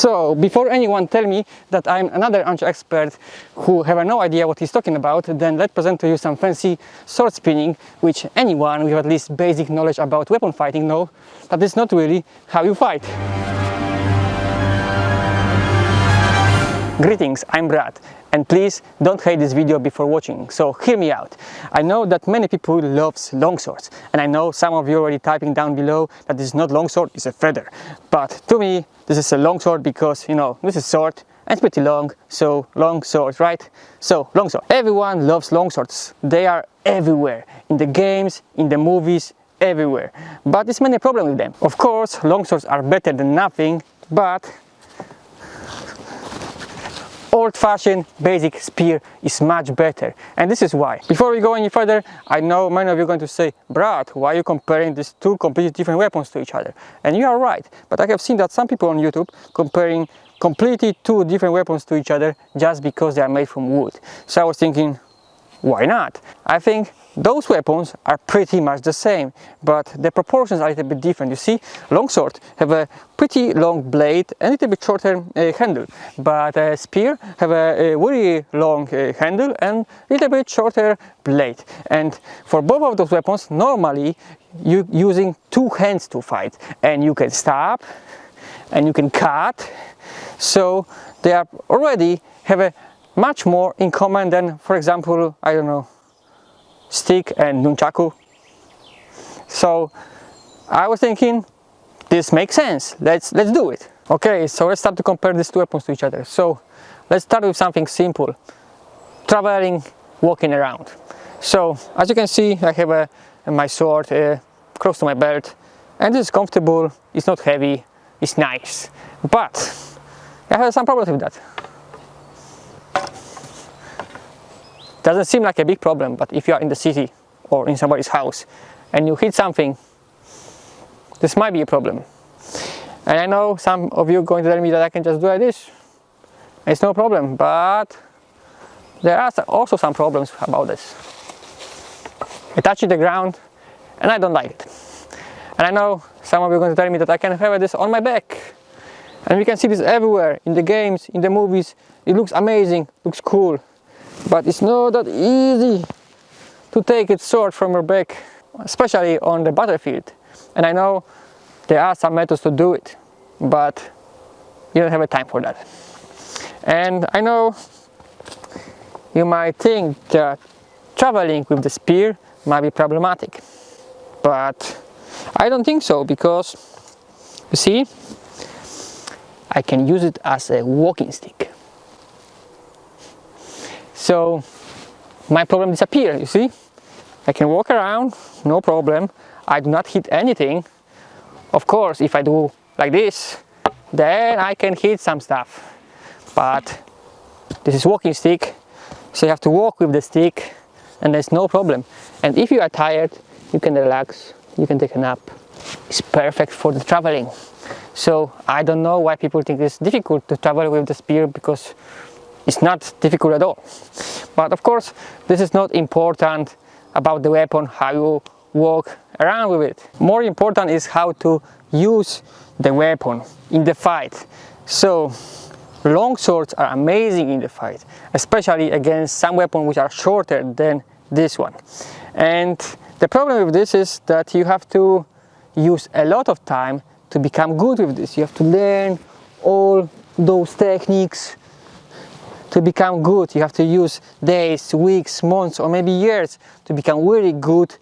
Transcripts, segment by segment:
So, before anyone tell me that I'm another archer expert who have no idea what he's talking about, then let's present to you some fancy sword spinning, which anyone with at least basic knowledge about weapon fighting know that is not really how you fight. Greetings, I'm Brad and please don't hate this video before watching, so hear me out. I know that many people loves longswords and I know some of you already typing down below that this is not longsword, it's a feder. But to me this is a longsword because you know this is sword and it's pretty long, so long sword, right? So longsword. Everyone loves longswords. They are everywhere in the games, in the movies, everywhere. But there's many problems with them. Of course, longswords are better than nothing, but old-fashioned basic spear is much better. And this is why. Before we go any further i know many of you are going to say brad why are you comparing these two completely different weapons to each other? And you are right but i have seen that some people on youtube comparing completely two different weapons to each other just because they are made from wood. So i was thinking why not i think those weapons are pretty much the same, but the proportions are a little bit different. You see, longsword have a pretty long blade and a little bit shorter uh, handle, but a spear have a, a very long uh, handle and a little bit shorter blade. And for both of those weapons, normally you're using two hands to fight, and you can stab and you can cut. So they are already have a much more in common than, for example, I don't know, stick and nunchaku. So I was thinking this makes sense. Let's let's do it. Okay, so let's start to compare these two weapons to each other. So let's start with something simple. Traveling, walking around. So as you can see, I have a, my sword uh, close to my belt and it's comfortable, it's not heavy, it's nice. But I have some problems with that. Doesn't seem like a big problem, but if you are in the city or in somebody's house and you hit something, this might be a problem. And I know some of you are going to tell me that I can just do like this. It's no problem, but there are also some problems about this. I touch the ground and I don't like it. And I know some of you are going to tell me that I can have this on my back. And we can see this everywhere, in the games, in the movies. It looks amazing, looks cool but it's not that easy to take it sword from your back especially on the battlefield. And I know there are some methods to do it but you don't have a time for that. And I know you might think that traveling with the spear might be problematic but I don't think so because you see I can use it as a walking stick so my problem disappear you see? I can walk around no problem. I do not hit anything. Of course if I do like this then I can hit some stuff. But this is walking stick so you have to walk with the stick and there's no problem. And if you are tired you can relax you can take a nap. It's perfect for the traveling. So I don't know why people think it's difficult to travel with the spear because it's not difficult at all. But of course this is not important about the weapon how you walk around with it. More important is how to use the weapon in the fight. So long swords are amazing in the fight especially against some weapons which are shorter than this one. And the problem with this is that you have to use a lot of time to become good with this. You have to learn all those techniques to become good you have to use days weeks months or maybe years to become really good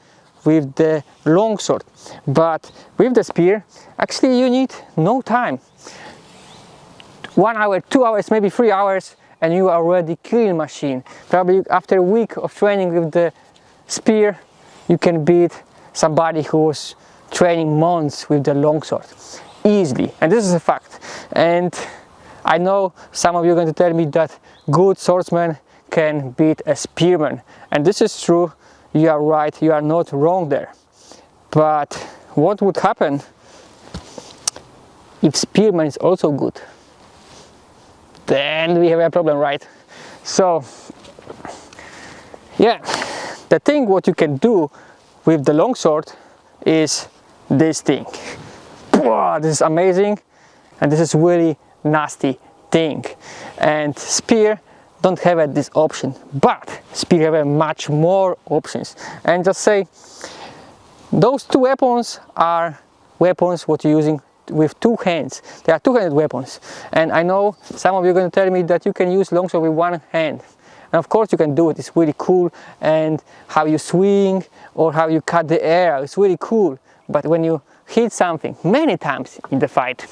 with the longsword but with the spear actually you need no time. One hour two hours maybe three hours and you are already killing machine. Probably after a week of training with the spear you can beat somebody who was training months with the longsword easily. And this is a fact. And I know some of you are going to tell me that good swordsman can beat a spearman. And this is true. You are right. You are not wrong there. But what would happen if spearman is also good? Then we have a problem right? So yeah. The thing what you can do with the longsword is this thing. This is amazing. And this is really nasty thing. And spear don't have this option but spear have much more options. And just say those two weapons are weapons what you're using with two hands. They are two-handed weapons. And I know some of you are going to tell me that you can use longsword with one hand. And of course you can do it. It's really cool. And how you swing or how you cut the air it's really cool. But when you hit something many times in the fight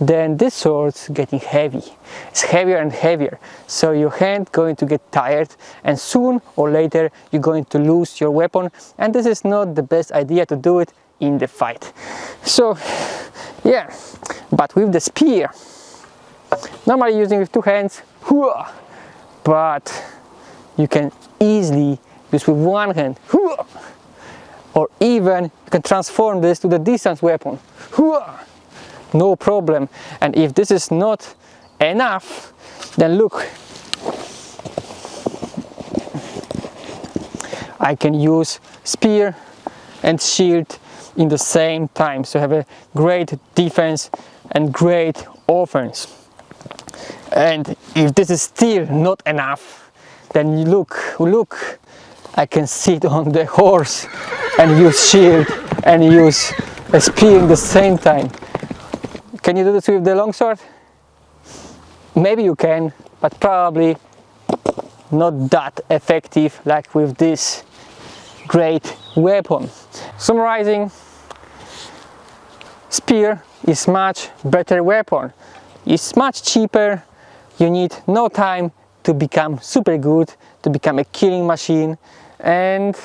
then this sword's getting heavy. It's heavier and heavier. So your hand going to get tired and soon or later you're going to lose your weapon. And this is not the best idea to do it in the fight. So yeah. But with the spear normally using with two hands but you can easily use with one hand or even you can transform this to the distance weapon no problem. And if this is not enough then look I can use spear and shield in the same time. So have a great defense and great offense. And if this is still not enough then you look look I can sit on the horse and use shield and use a spear in the same time can you do this with the longsword? Maybe you can but probably not that effective like with this great weapon. Summarizing spear is much better weapon. It's much cheaper. You need no time to become super good to become a killing machine. And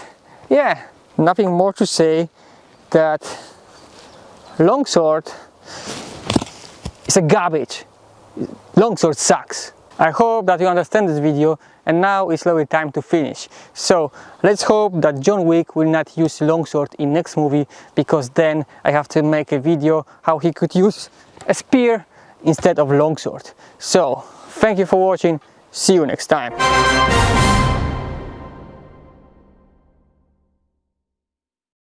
yeah nothing more to say that longsword is a garbage longsword sucks I hope that you understand this video and now it's slowly time to finish. So let's hope that John Wick will not use longsword in next movie because then I have to make a video how he could use a spear instead of longsword. So thank you for watching, see you next time.